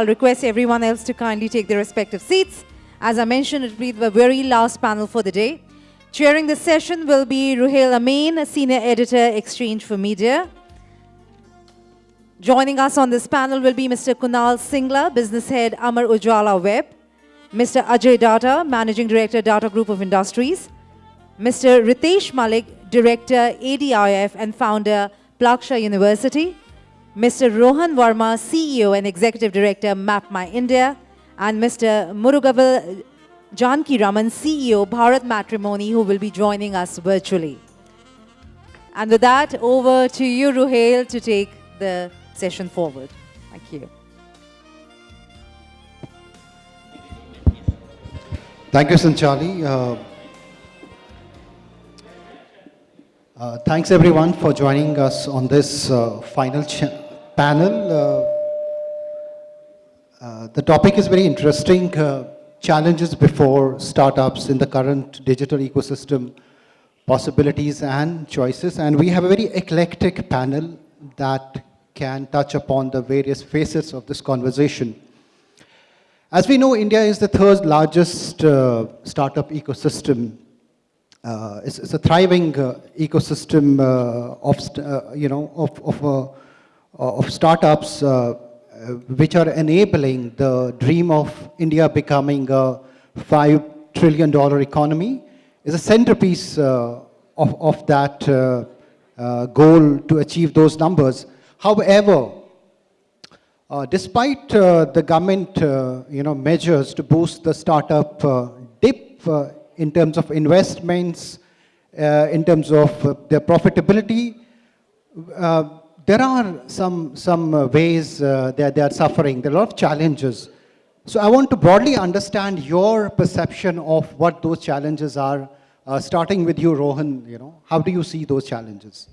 I'll request everyone else to kindly take their respective seats. As I mentioned, it will be the very last panel for the day. Chairing the session will be Ruhail Amin, Senior Editor, Exchange for Media. Joining us on this panel will be Mr. Kunal Singla, Business Head, Amar Ujala Web. Mr. Ajay Data, Managing Director, Data Group of Industries. Mr. Ritesh Malik, Director, ADIF and Founder, Plaksha University. Mr. Rohan Varma, CEO and Executive Director, Map My India. And Mr. Murugavel Janaki Raman, CEO, Bharat Matrimony, who will be joining us virtually. And with that, over to you, Ruhail, to take the session forward. Thank you. Thank you, Sanchali. Uh, uh, thanks everyone for joining us on this uh, final panel. Uh, uh, the topic is very interesting. Uh, challenges before startups in the current digital ecosystem, possibilities and choices. And we have a very eclectic panel that can touch upon the various facets of this conversation. As we know, India is the third largest uh, startup ecosystem. Uh, it's, it's, a thriving uh, ecosystem of, you know, of, of, of startups which are enabling the dream of India becoming a $5 trillion economy is a centerpiece of, of that goal to achieve those numbers. However, uh, despite uh, the government, uh, you know, measures to boost the startup uh, dip uh, in terms of investments, uh, in terms of their profitability, there are some, some uh, ways uh, that they are suffering. There are a lot of challenges. So I want to broadly understand your perception of what those challenges are, uh, starting with you, Rohan, you know, how do you see those challenges?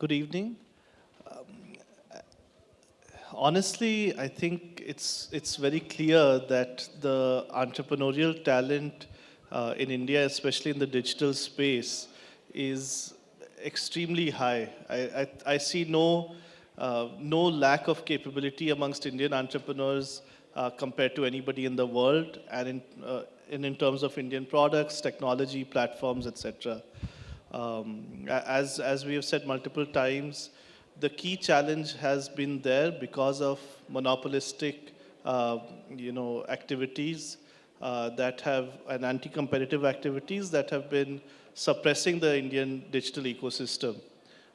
good evening. Um, honestly, I think it's, it's very clear that the entrepreneurial talent uh, in India, especially in the digital space, is extremely high. I, I, I see no, uh, no lack of capability amongst Indian entrepreneurs uh, compared to anybody in the world and in, uh, and in terms of Indian products, technology, platforms, etc. Um, as, as we have said multiple times, the key challenge has been there because of monopolistic uh, you know, activities uh, that have, and anti-competitive activities that have been suppressing the Indian digital ecosystem.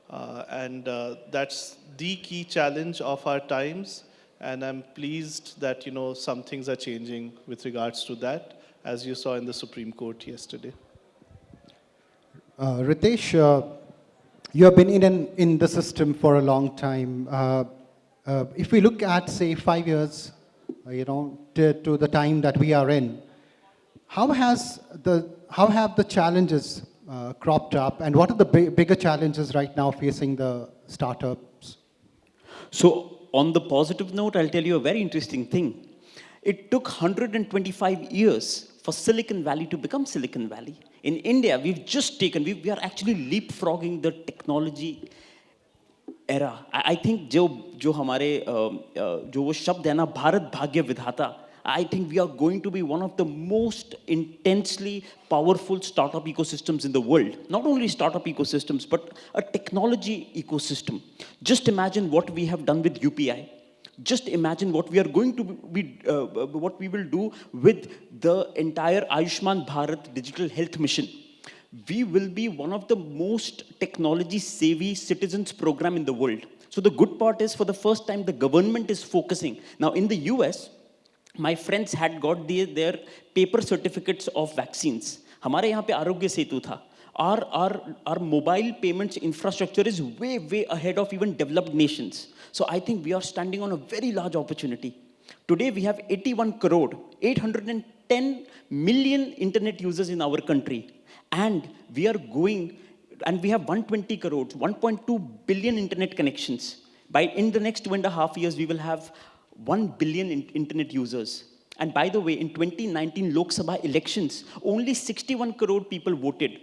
Uh, and uh, that's the key challenge of our times. And I'm pleased that, you know, some things are changing with regards to that, as you saw in the Supreme Court yesterday. Uh, Ritesh, uh, you have been in, an, in the system for a long time. Uh, uh if we look at, say, five years, you know, to, to, the time that we are in, how has the how have the challenges uh, cropped up, and what are the big, bigger challenges right now facing the startups? So, on the positive note, I'll tell you a very interesting thing. It took 125 years for Silicon Valley to become Silicon Valley. In India, we've just taken, we, we are actually leapfrogging the technology era I think जो जो हमारे जो वो शब्द है ना भारत भाग्य विधाता I think we are going to be one of the most intensely powerful startup ecosystems in the world not only startup ecosystems but a technology ecosystem just imagine what we have done with you just imagine what we are going to be uh, what we will do with the entire ayushman bharat digital health mission. We will be one of the most technology savvy citizens program in the world. So the good part is for the first time, the government is focusing. Now in the US, my friends had got the, their paper certificates of vaccines. हमारे यहाँ पे आरोग्य सेतु था our, our, our mobile payments infrastructure is way, way ahead of even developed nations. So I think we are standing on a very large opportunity. Today we have 81 crore, 810 million internet users in our country. And we are going, and we have 120 crores, 1.2 billion internet connections. By in the next two and a half years, we will have 1 billion in internet users. And by the way, in 2019 Lok Sabha elections, only 61 crore people voted.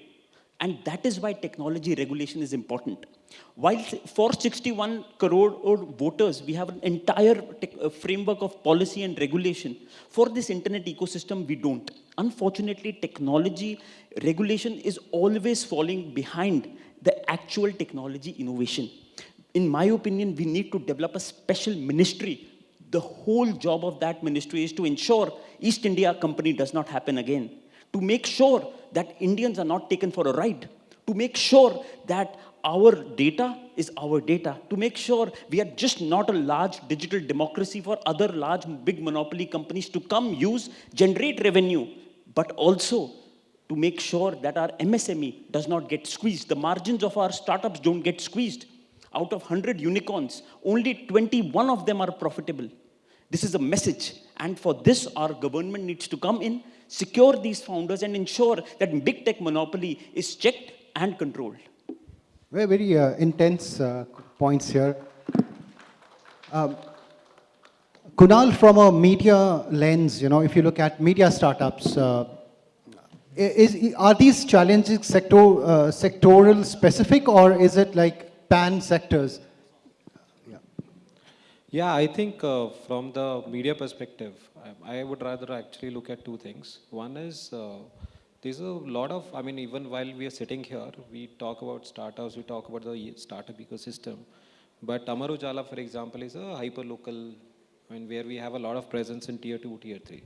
And that is why technology regulation is important. While for 61 crore voters, we have an entire uh, framework of policy and regulation. For this internet ecosystem, we don't. Unfortunately, technology regulation is always falling behind the actual technology innovation. In my opinion, we need to develop a special ministry. The whole job of that ministry is to ensure East India Company does not happen again to make sure that Indians are not taken for a ride, to make sure that our data is our data, to make sure we are just not a large digital democracy for other large big monopoly companies to come use, generate revenue, but also to make sure that our MSME does not get squeezed. The margins of our startups don't get squeezed. Out of 100 unicorns, only 21 of them are profitable. This is a message. And for this, our government needs to come in, secure these founders, and ensure that big tech monopoly is checked and controlled. Very, very uh, intense uh, points here. Um, Kunal, from a media lens, you know, if you look at media startups, uh, is, are these challenges sector, uh, sectoral specific or is it like pan sectors? Yeah, I think uh, from the media perspective, I, I would rather actually look at two things. One is uh, there's a lot of, I mean, even while we are sitting here, we talk about startups, we talk about the startup ecosystem. But Amar Ujala, for example, is a hyper local, Mean, where we have a lot of presence in tier two, tier three.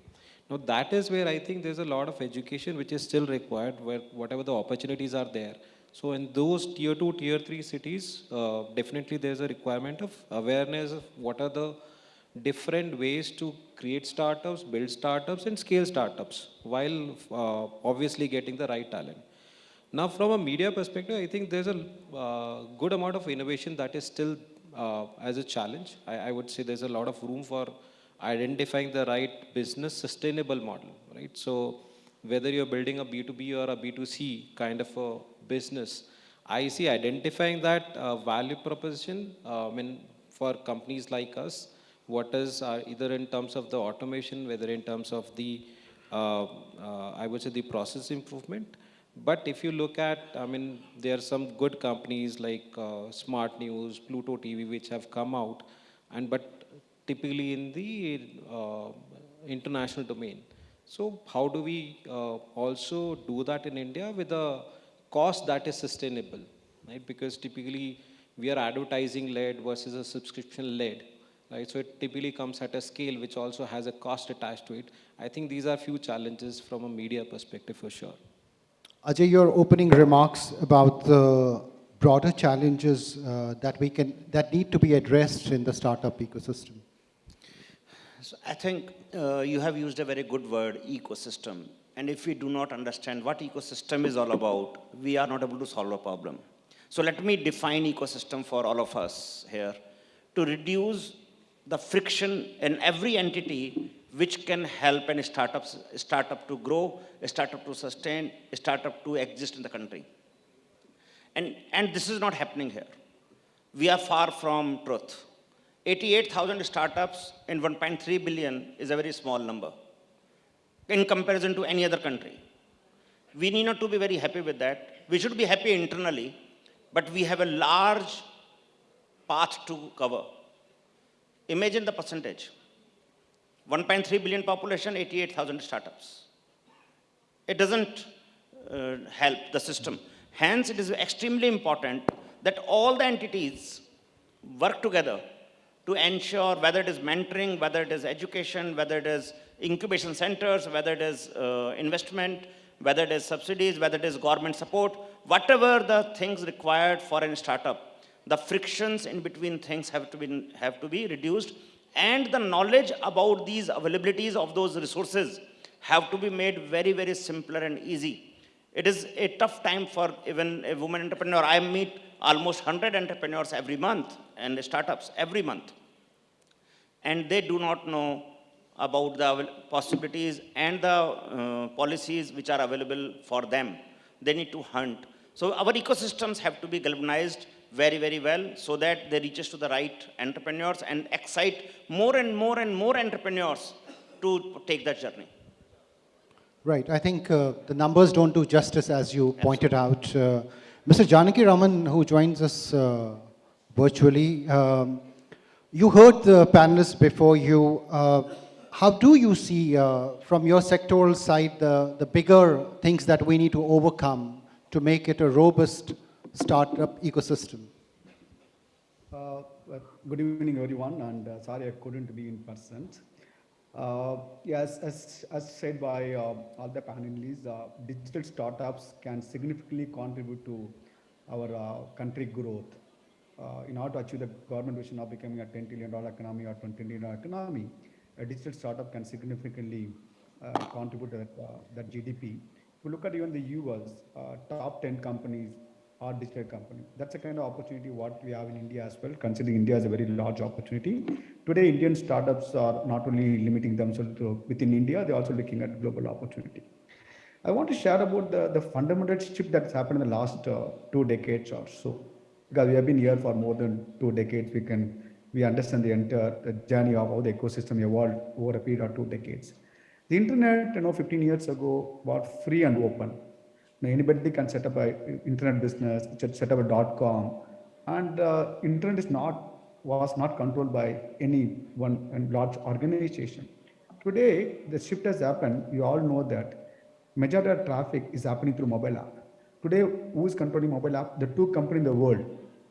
Now, that is where I think there's a lot of education which is still required, where whatever the opportunities are there. So in those tier two, tier three cities, uh, definitely there's a requirement of awareness of what are the different ways to create startups, build startups, and scale startups while uh, obviously getting the right talent. Now, from a media perspective, I think there's a uh, good amount of innovation that is still uh, as a challenge. I, I would say there's a lot of room for identifying the right business sustainable model, right? So whether you're building a B2B or a B2C kind of a business, I see identifying that uh, value proposition, uh, I mean, for companies like us, what is uh, either in terms of the automation, whether in terms of the, uh, I would say the process improvement. But if you look at, I mean, there are some good companies like uh, Smart News, Pluto TV, which have come out, and but typically in the uh, international domain. So how do we uh, also do that in India with a cost that is sustainable, right? Because typically we are advertising led versus a subscription led, right? So it typically comes at a scale which also has a cost attached to it. I think these are few challenges from a media perspective for sure. Ajay, your opening remarks about the broader challenges uh, that we can, that need to be addressed in the startup ecosystem. So I think uh, you have used a very good word, ecosystem. And if we do not understand what ecosystem is all about, we are not able to solve a problem. So let me define ecosystem for all of us here to reduce the friction in every entity which can help a startup, startup to grow, startup to sustain, startup to exist in the country. And, and this is not happening here. We are far from truth. 88,000 startups in 1.3 billion is a very small number in comparison to any other country. We need not to be very happy with that. We should be happy internally, but we have a large path to cover. Imagine the percentage. 1.3 billion population, 88,000 startups. It doesn't uh, help the system. Hence, it is extremely important that all the entities work together to ensure whether it is mentoring, whether it is education, whether it is incubation centers, whether it is uh, investment, whether it is subsidies, whether it is government support, whatever the things required for a startup, the frictions in between things have to be, have to be reduced and the knowledge about these availabilities of those resources have to be made very, very simpler and easy. It is a tough time for even a woman entrepreneur. I meet almost 100 entrepreneurs every month and startups every month. And they do not know about the possibilities and the uh, policies which are available for them. They need to hunt. So our ecosystems have to be galvanized very, very well so that they reaches to the right entrepreneurs and excite more and more and more entrepreneurs to take that journey. Right. I think uh, the numbers don't do justice, as you pointed out. Uh, Mr. Janaki Raman, who joins us uh, virtually, um, you heard the panelists before you. Uh, how do you see, uh, from your sectoral side, the, the bigger things that we need to overcome to make it a robust startup ecosystem? Uh, Good evening, everyone, and uh, sorry I couldn't be in person. Uh, Yes, as, as said by uh, all the panelists, uh, digital startups can significantly contribute to our uh, country growth. Uh, In order to achieve the government vision of becoming a $10 trillion economy or $20 trillion economy, a digital startup can significantly uh, contribute to that, uh, that GDP. If you look at even the US, uh, top 10 companies are digital company. That's the kind of opportunity what we have in India as well, considering India is a very large opportunity. Today, Indian startups are not only limiting themselves to within India, they're also looking at global opportunity. I want to share about the, the fundamental shift that's happened in the last uh, two decades or so. Because we have been here for more than two decades, we can we understand the entire the journey of how the ecosystem evolved over a period of two decades. The internet, you know, 15 years ago was free and open. Now, anybody can set up an internet business, set up a dot com, and uh, internet is not was not controlled by any one large organization. Today, the shift has happened. You all know that majority of traffic is happening through mobile app. Today, who is controlling mobile app? The two companies in the world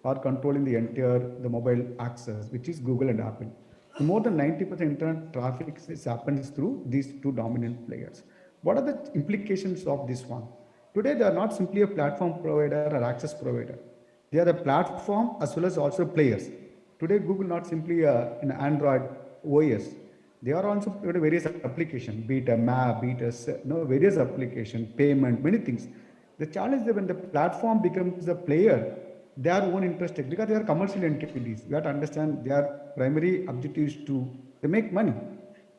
are controlling the entire the mobile access, which is Google and Apple. So more than 90% internet traffic is happens through these two dominant players. What are the implications of this one? Today, they are not simply a platform provider or access provider. They are a platform as well as also players. Today, Google not simply a, an Android OS. They are also various applications, be it a map, be it a you know, various application, payment, many things. The challenge is when the platform becomes a player, their own interest because they are commercial entities. We have to understand their primary objective is to they make money.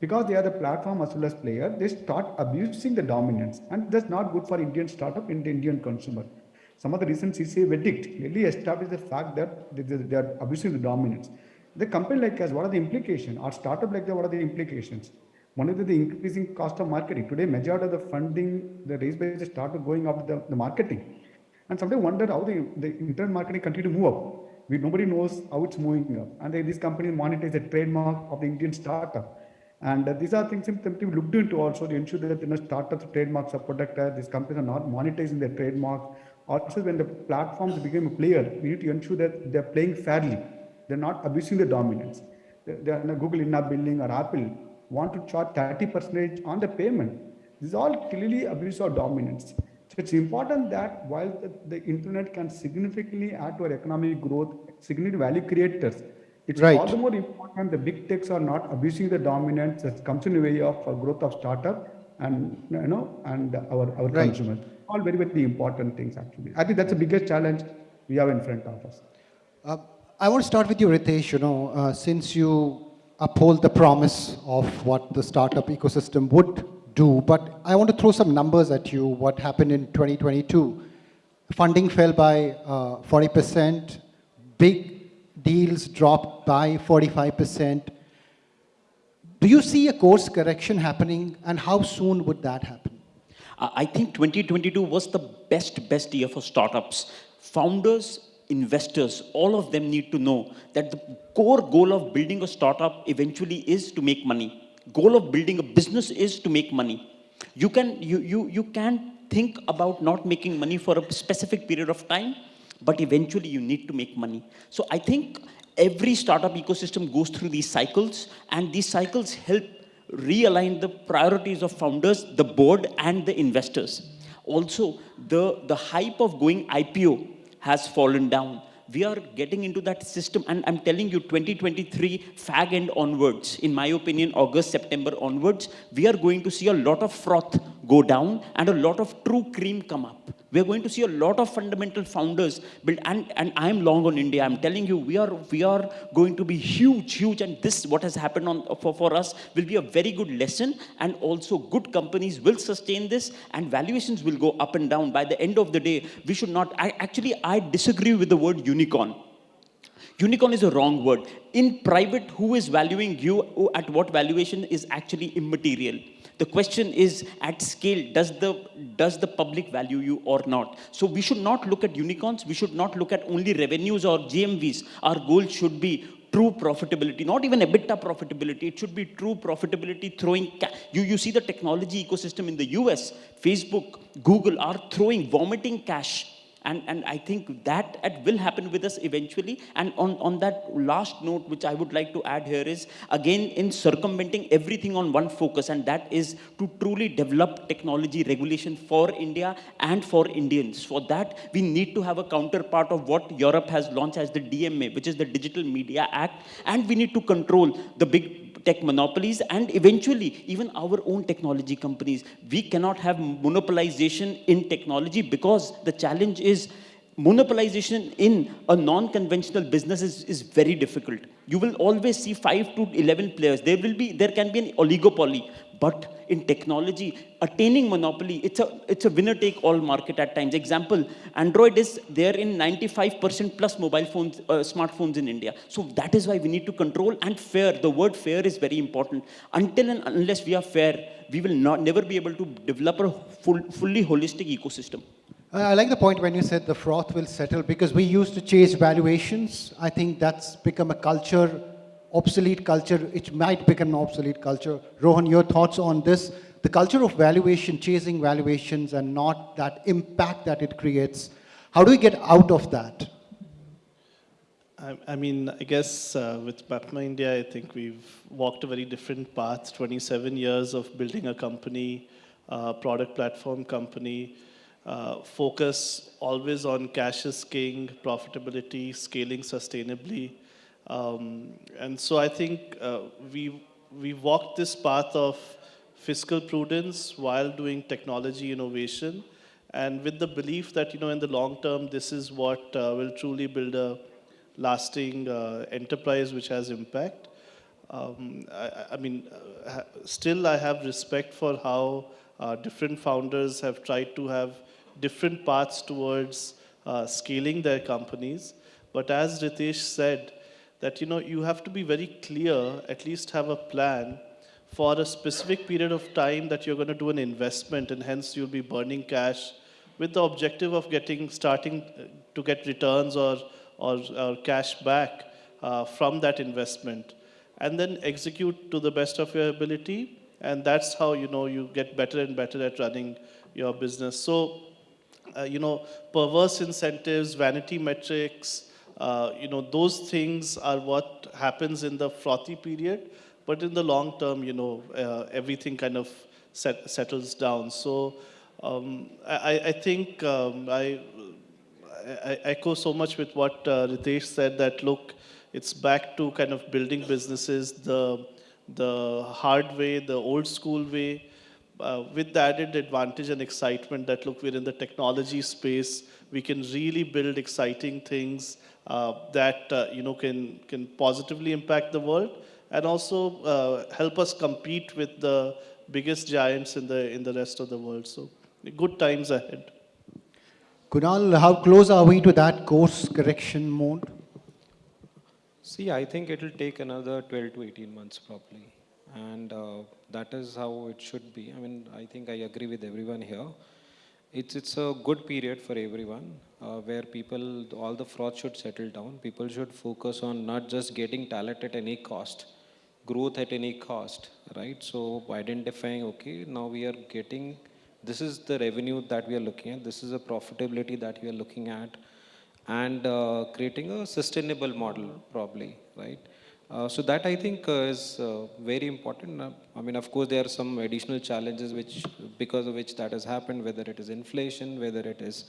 Because they are the platform as well as player, they start abusing the dominance, and that's not good for Indian startup and the Indian consumer. Some of the recent CCI verdict clearly established the fact that they, are abusing the dominance. The company like us, what are the implications? Or startup like that, what are the implications? One is the increasing cost of marketing. Today, majority of the funding, the raised by the startup going up the, the marketing. And sometimes wonder how the, the internet marketing continue to move up. We, nobody knows how it's moving up. And they, these companies monetize the trademark of the Indian startup. And uh, these are things that we looked into also to ensure that you know, startups trademarks are protected. These companies are not monetizing their trademark. Also, when the platforms become a player, we need to ensure that they're playing fairly. They're not abusing the dominance. They, they are, you know, Google in-app billing or Apple want to charge 30 percent on the payment. This is all clearly abuse of dominance. So it's important that while the, the internet can significantly add to our economic growth, significant value creators, it's Right. all the more important the big techs are not abusing the dominance that comes in the way of uh, growth of startup and you know and our, our Right. consumers. All very very important things actually. I think that's the biggest challenge we have in front of us. Uh, I want to start with you, Ritesh. You know, uh, since you uphold the promise of what the startup ecosystem would do, but I want to throw some numbers at you. What happened in 2022? Funding fell by uh, 40%. Big deals dropped by 45%. Do you see a course correction happening, and how soon would that happen? I think 2022 was the best, best year for startups. Founders, investors, all of them need to know that the core goal of building a startup eventually is to make money. Goal of building a business is to make money. You can, you, you, you can think about not making money for a specific period of time, but eventually you need to make money. So I think every startup ecosystem goes through these cycles, and these cycles help realign the priorities of founders, the board, and the investors. Also, the, the hype of going IPO has fallen down. We are getting into that system, and I'm telling you, 2023 fag end onwards, in my opinion, August, September onwards, we are going to see a lot of froth go down and a lot of true cream come up. We are going to see a lot of fundamental founders build, and, and I'm long on India. I'm telling you, we are we are going to be huge, huge, and this what has happened on for, for us will be a very good lesson, and also good companies will sustain this, and valuations will go up and down. By the end of the day, we should not. I actually I disagree with the word unicorn. Unicorn is a wrong word. In private, who is valuing you at what valuation is actually immaterial. The question is at scale, does the, does the public value you or not? So we should not look at unicorns. We should not look at only revenues or GMVs. Our goal should be true profitability, not even EBITDA profitability. It should be true profitability throwing, you, you see the technology ecosystem in the US, Facebook, Google are throwing, vomiting cash. And, and I think that, that will happen with us eventually. And on, on that last note, which I would like to add here is, again, in circumventing everything on one focus, and that is to truly develop technology regulation for India and for Indians. For that, we need to have a counterpart of what Europe has launched as the DMA, which is the Digital Media Act, and we need to control the big tech monopolies and eventually even our own technology companies. We cannot have monopolization in technology because the challenge is monopolization in a non-conventional business is, is very difficult. You will always see five to 11 players. There will be, there can be an oligopoly. But in technology, attaining monopoly, it's a, it's a winner-take-all market at times. Example, Android is there in 95% plus mobile phones, uh, smartphones in India. So that is why we need to control and fair. The word fair is very important. Until and unless we are fair, we will not, never be able to develop a full, fully holistic ecosystem. I like the point when you said the froth will settle because we used to chase valuations. I think that's become a culture, obsolete culture. It might become an obsolete culture. Rohan, your thoughts on this? The culture of valuation, chasing valuations and not that impact that it creates. How do we get out of that? I, I mean, I guess uh, with Map My India, I think we've walked a very different path. 27 years of building a company, uh, product platform company, uh, focus always on cash is king, profitability, scaling sustainably. Um, and so I think uh, we we walked this path of fiscal prudence while doing technology innovation, and with the belief that you know in the long term this is what uh, will truly build a lasting uh, enterprise which has impact. Um, I, I- mean, uh, still I have respect for how uh, different founders have tried to have different paths towards uh, scaling their companies. But as Ritesh said, that you know you have to be very clear, at least have a plan for a specific period of time that you're going to do an investment, and hence you'll be burning cash with the objective of getting starting uh, to get returns or or, or cash back uh, from that investment, and then execute to the best of your ability, and that's how you know you get better and better at running your business. So uh, you know, perverse incentives, vanity metrics, uh, you know, those things are what happens in the frothy period. But in the long term, you know, uh, everything kind of set, settles down. So um, I, I think um, I, I echo so much with what uh, Ritesh said that look, it's back to kind of building businesses the the hard way, the old school way, uh, with the added advantage and excitement that look, we're in the technology space. We can really build exciting things uh, that uh, you know can can positively impact the world and also uh, help us compete with the biggest giants in the in the rest of the world. So good times ahead. Kunal, how close are we to that course correction mode? See, I think it will take another 12 to 18 months probably. And uh, that is how it should be. I mean, I think I agree with everyone here. It's, it's a good period for everyone uh, where people, all the fraud should settle down. People should focus on not just getting talent at any cost, growth at any cost, right? So identifying, okay, now we are getting, this is the revenue that we are looking at, this is the profitability that we are looking at, and uh, creating a sustainable model probably right uh, so that i think uh, is uh, very important. Uh, i mean of course there are some additional challenges which because of which that has happened whether it is inflation whether it is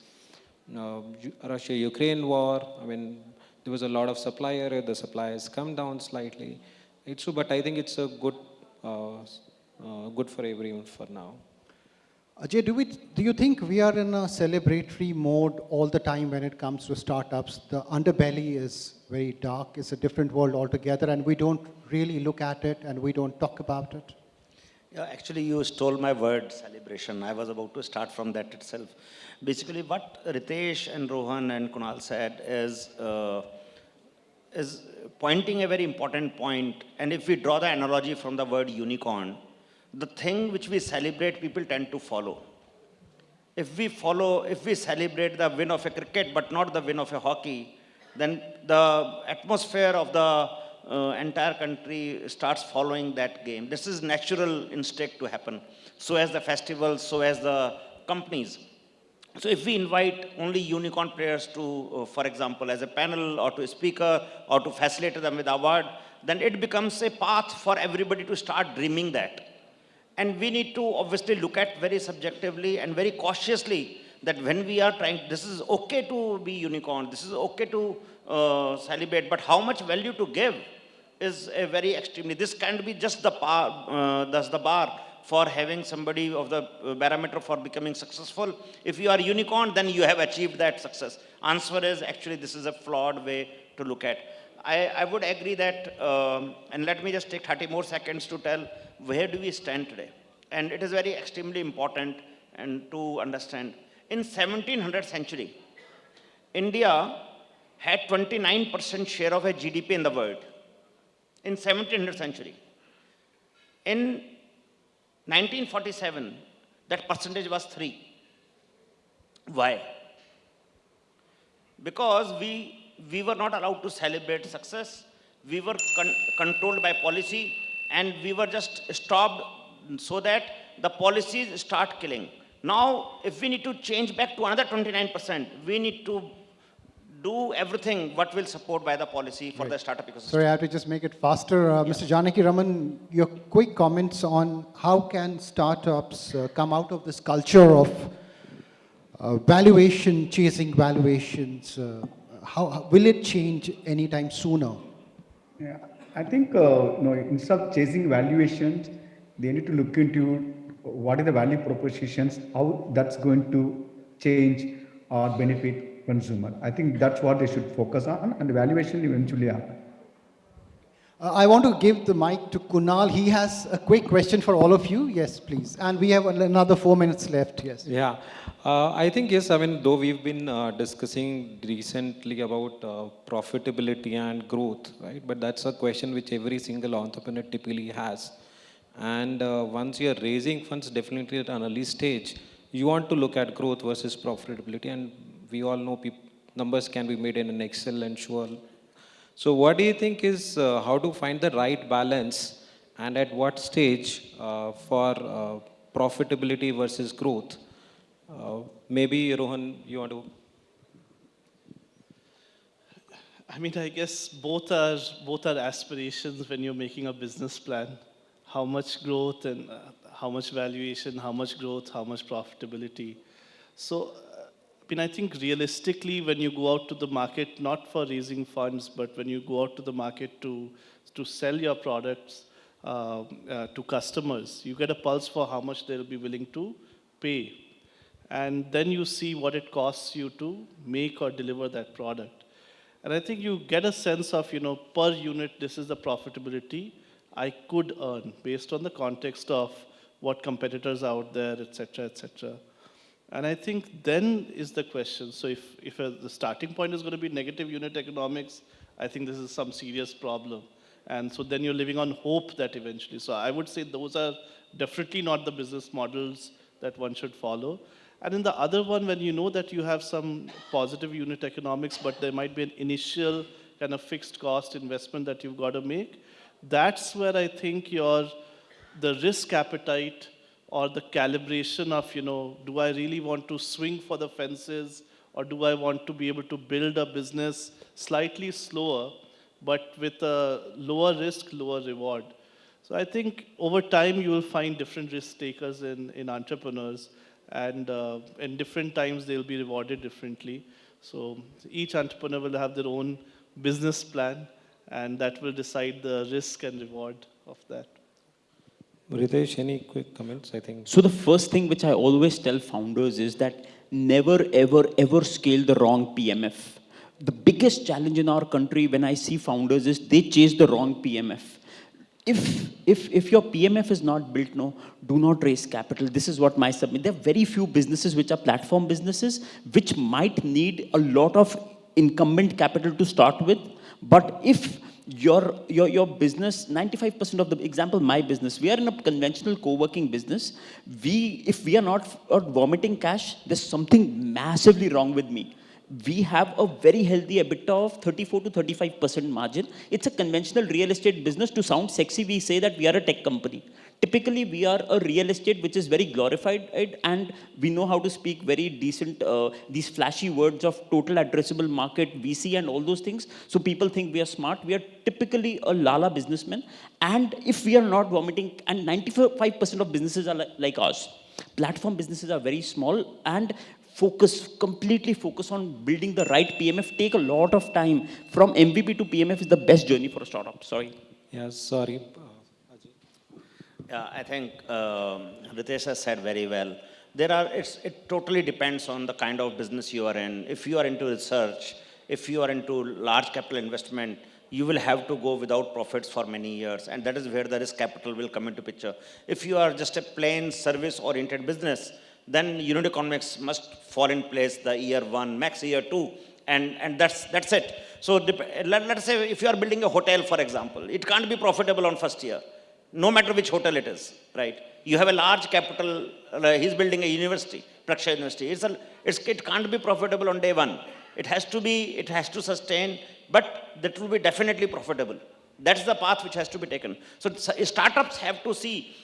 uh, russia ukraine war. I mean there was a lot of supply error the supply has come down slightly. It's true but i think it's a good good for everyone for now Ajay, do, we, do you think we are in a celebratory mode all the time when it comes to startups? The underbelly is very dark, it's a different world altogether, and we don't really look at it and we don't talk about it. Yeah, actually, you stole my word, celebration. I was about to start from that itself. Basically, what Ritesh and Rohan and Kunal said is, uh, is pointing a very important point. And if we draw the analogy from the word unicorn, the thing which we celebrate, people tend to follow. If we follow, if we celebrate the win of a cricket but not the win of a hockey, then the atmosphere of the uh, entire country starts following that game. This is natural instinct to happen. So as the festivals, so as the companies. So if we invite only unicorn players to, uh, for example, as a panel or to a speaker or to facilitate them with award, then it becomes a path for everybody to start dreaming that. And we need to obviously look at very subjectively and very cautiously that when we are trying, this is okay to be unicorn, this is okay to uh, celebrate, but how much value to give is a very extremely, this can't be just the, bar, uh, the bar for having somebody of the barometer for becoming successful. If you are unicorn, then you have achieved that success. Answer is actually this is a flawed way to look at. I, I would agree that, um, and let me just take 30 more seconds to tell where do we stand today. And it is very extremely important and to understand. In 1700th century, India had 29% share of a GDP in the world. In 1700th century. In 1947, that percentage was 3. Why? Because we, we were not allowed to celebrate success. We were con controlled by policy and we were just stopped so that the policies start killing. Now, if we need to change back to another 29%, we need to do everything what will support by the policy for the startup ecosystem. Sorry, I have to just make it faster. Uh, Mr. Janaki Raman, your quick comments on how can startups uh, come out of this culture of uh, valuation, chasing valuations? How, how- will it change anytime sooner? Yeah, I think uh, you know, instead of chasing valuations, they need to look into what are the value propositions, how that's going to change or benefit consumer. I think that's what they should focus on, and valuation eventually happen. Uh, I want to give the mic to Kunal. He has a quick question for all of you. Yes, please. And we have another four minutes left. Yes. Yeah, uh, I think yes. I mean, though we've been uh, discussing recently about uh, profitability and growth, right? But that's a question which every single entrepreneur typically has. And uh, once you're raising funds, definitely at an early stage, you want to look at growth versus profitability. And we all know numbers can be made in an Excel and sure. So, what do you think is uh, how to find the right balance, and at what stage uh, for uh, profitability versus growth? Uh, maybe Rohan, you want to? I mean, I guess both are both are aspirations when you're making a business plan. How much growth and uh, how much valuation, how much growth, how much profitability. So, mean, I think realistically, when you go out to the market, not for raising funds, but when you go out to the market to to sell your products uh, uh, to customers, you get a pulse for how much they'll be willing to pay, and then you see what it costs you to make or deliver that product. And I think you get a sense of, you know, per unit, this is the profitability I could earn based on the context of what competitors are out there, et cetera, et cetera. And I think then is the question. So if, if uh, the starting point is going to be negative unit economics, I think this is some serious problem. And so then you're living on hope that eventually. So I would say those are definitely not the business models that one should follow. And in the other one, when you know that you have some positive unit economics, but there might be an initial kind of fixed cost investment that you've got to make, that's where I think your the risk appetite or the calibration of, you know, do I really want to swing for the fences or do I want to be able to build a business slightly slower, but with a lower risk, lower reward? So I think over time you will find different risk takers in, in entrepreneurs and uh, in different times they'll be rewarded differently. So each entrepreneur will have their own business plan and that will decide the risk and reward of that. Ritesh, any quick comments? I think. So the first thing which I always tell founders is that never, ever, ever scale the wrong PMF. The biggest challenge in our country when I see founders is they chase the wrong PMF. If, if, if your PMF is not built, no, do not raise capital. This is what my submit. There are very few businesses which are platform businesses, which might need a lot of incumbent capital to start with, But if your, your, your business, 95% of the example, my business, we are in a conventional co-working business. We, if we are not vomiting cash, there's something massively wrong with me. We have a very healthy EBITDA of 34 to 35% margin. It's a conventional real estate business. To sound sexy, we say that we are a tech company. Typically, we are a real estate which is very glorified and we know how to speak very decent, uh, these flashy words of total addressable market, VC and all those things. So people think we are smart. We are typically a lala businessman. And if we are not vomiting, and 95% of businesses are li- like ours. Platform businesses are very small and focus, completely focus on building the right PMF. Take a lot of time. From MVP to PMF is the best journey for a startup. Sorry. Yeah, sorry. Uh. Yeah, I think um, Ritesh has said very well. There are, it totally depends on the kind of business you are in. If you are into research, if you are into large capital investment, you will have to go without profits for many years. And that is where the risk capital will come into picture. If you are just a plain service-oriented business, then unit economics must fall in place the year one, max year two, and, and that's, that's it. So let, let's say if you are building a hotel, for example, it can't be profitable on first year no matter which hotel it is, right? You have a large capital, uh, he's building a university, Plaksha University. It's a, it's, it can't be profitable on day one. It has to be, it has to sustain, but that will be definitely profitable. That's the path which has to be taken. So startups have to see,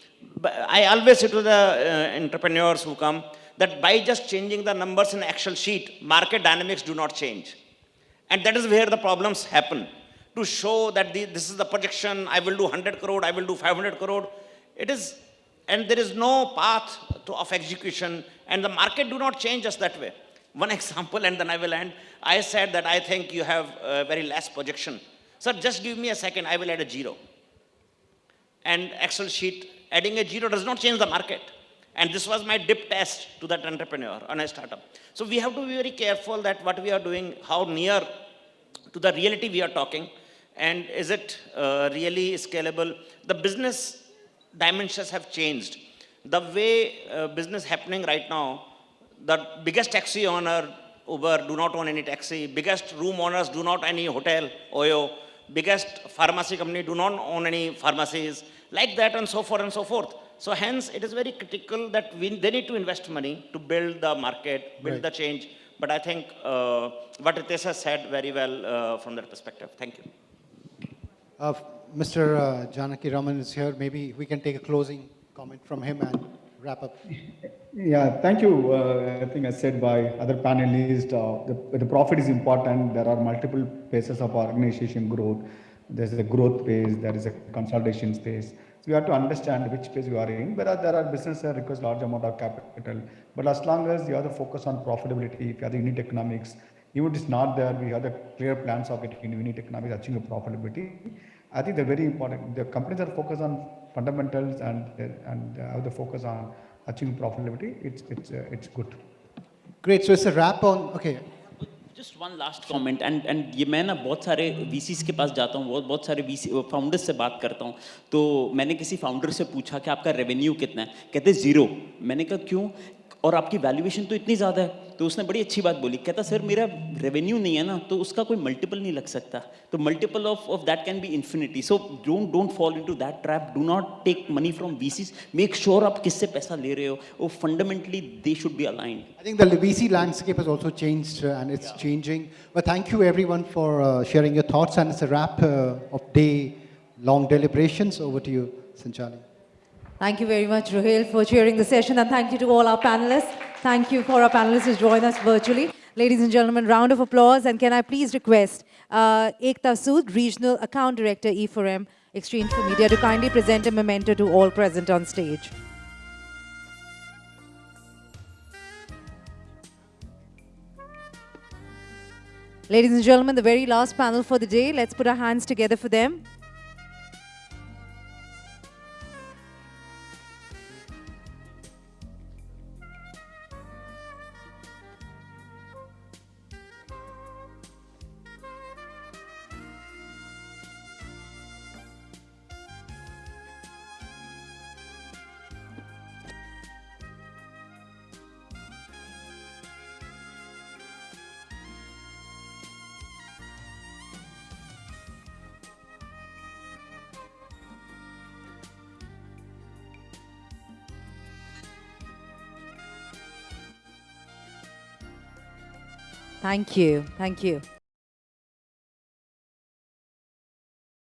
I always say to the uh, entrepreneurs who come, that by just changing the numbers in Excel sheet, market dynamics do not change. And that is where the problems happen. To show that the, this is the projection, I will do 100 crore, I will do 500 crore. It is, and there is no path to, of execution, and the market do not change us that way. One example, and then I will end. I said that I think you have a very less projection. Sir, just give me a second, I will add a zero. And Excel sheet, adding a zero does not change the market. And this was my dip test to that entrepreneur on a startup. So we have to be very careful that what we are doing, how near to the reality we are talking, and is it uh, really scalable? The business dimensions have changed. The way uh, business happening right now, the biggest taxi owner, Uber, do not own any taxi. Biggest room owners do not own any hotel, Oyo. Biggest pharmacy company do not own any pharmacies. Like that and so forth and so forth. So hence, it is very critical that we, they need to invest money to build the market, build Right. the change. But I think uh, what Ritesh has said very well uh, from that perspective. Thank you. Uh, Mr. Uh, Janaki Raman is here. Maybe we can take a closing comment from him and wrap up. Yeah, thank you. Uh, I think as said by other panelists, uh, the, the profit is important. There are multiple phases of organization growth. There's a growth phase, there is a consolidation phase. So you have to understand which phase you are in. But uh, there are businesses that requires large amount of capital. But as long as you have to focus on profitability, if you have the unit economics, even if it's not there, we have the clear plans of getting unit economics, achieving profitability. I think they're very important. The companies that focus on fundamentals and and uh, have the focus on achieving profitability, it's it's uh, it's good. Great. So it's a wrap on. Okay. Just one last comment and and ये मैं ना बहुत सारे वीसीस के पास जाता हूँ बहुत बहुत सारे वीसी फाउंडर्स से बात करता हूँ तो मैंने किसी फाउंडर से पूछा कि आपका रेवेन्यू कितना है कहते ज़ीरो मैंने कहा क्यों और आपकी वैल्यूएशन तो इतनी ज़्यादा है तो उसने बड़ी अच्छी बात बोली। कहता सर मेरा रेवेन्यू नहीं है ना तो उसका कोई मल्टीपल नहीं लग सकता। तो multiple of of that can be infinity so don't don't fall into that trap do not take money from VCs make sure आप किससे पैसा ले रहे हो? वो fundamentally they should be aligned I think the VC landscape has also changed and it's changing but thank you everyone for sharing your thoughts and it's a wrap of day long deliberations over to you संचाली Thank you very much Rohil for chairing the session and thank you to all our panelists. Thank you for our panelists who joined us virtually. Ladies and gentlemen, round of applause, and can I please request uh, Ekta Sood, Regional Account Director, E4M Exchange for Media, to kindly present a memento to all present on stage. Ladies and gentlemen, the very last panel for the day. Let's put our hands together for them. Thank you. Thank you.